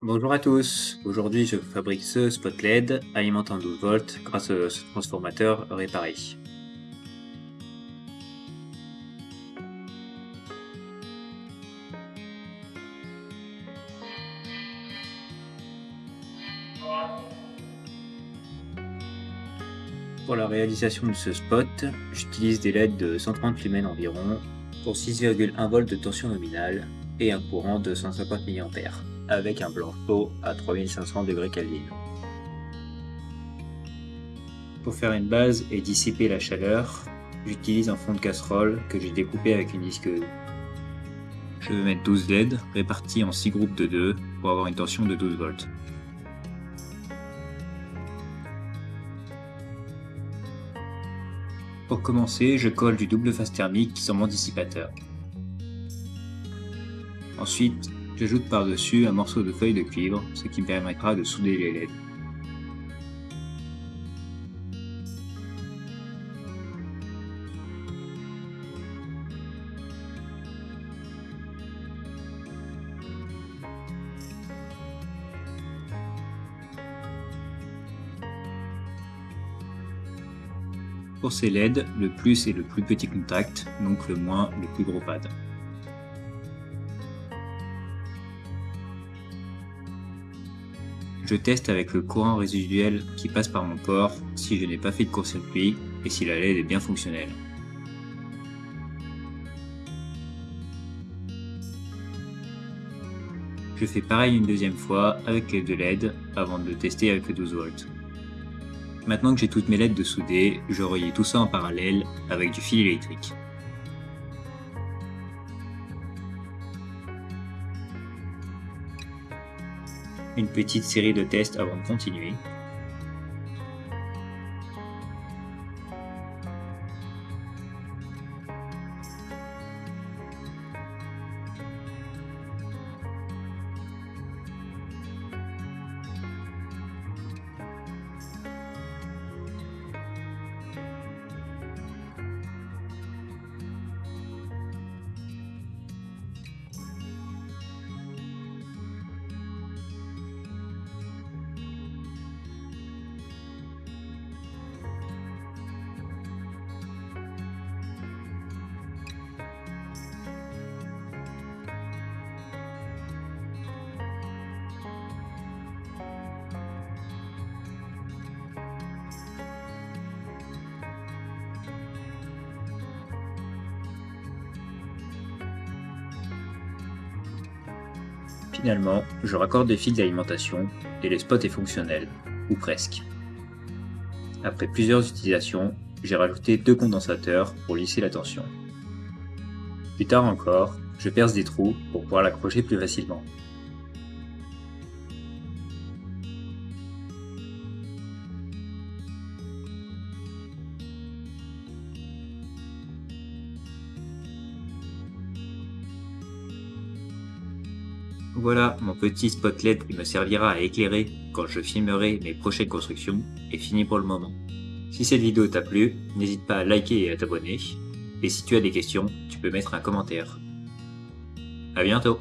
Bonjour à tous, aujourd'hui je fabrique ce spot LED alimentant 12 volts grâce à ce transformateur réparé. Pour la réalisation de ce spot, j'utilise des LED de 130 lumens environ pour 6,1 volts de tension nominale et un courant de 150 mA avec un blanc chaud à 3500 degrés Kelvin. Pour faire une base et dissiper la chaleur, j'utilise un fond de casserole que j'ai découpé avec une disqueuse. Je vais mettre 12 LED répartis en 6 groupes de 2 pour avoir une tension de 12 volts. Pour commencer, je colle du double phase thermique sur mon dissipateur. Ensuite, j'ajoute par-dessus un morceau de feuille de cuivre, ce qui me permettra de souder les LED. Pour ces LED, le plus est le plus petit contact, donc le moins le plus gros pad. Je teste avec le courant résiduel qui passe par mon corps si je n'ai pas fait de court-circuit et si la LED est bien fonctionnelle. Je fais pareil une deuxième fois avec les deux LED avant de le tester avec le 12 volts. Maintenant que j'ai toutes mes LED de souder, je relie tout ça en parallèle avec du fil électrique. Une petite série de tests avant de continuer. Finalement, je raccorde des fils d'alimentation et le spot est fonctionnel, ou presque. Après plusieurs utilisations, j'ai rajouté deux condensateurs pour lisser la tension. Plus tard encore, je perce des trous pour pouvoir l'accrocher plus facilement. Voilà, mon petit spotlight qui me servira à éclairer quand je filmerai mes prochaines constructions est fini pour le moment. Si cette vidéo t'a plu, n'hésite pas à liker et à t'abonner. Et si tu as des questions, tu peux mettre un commentaire. A bientôt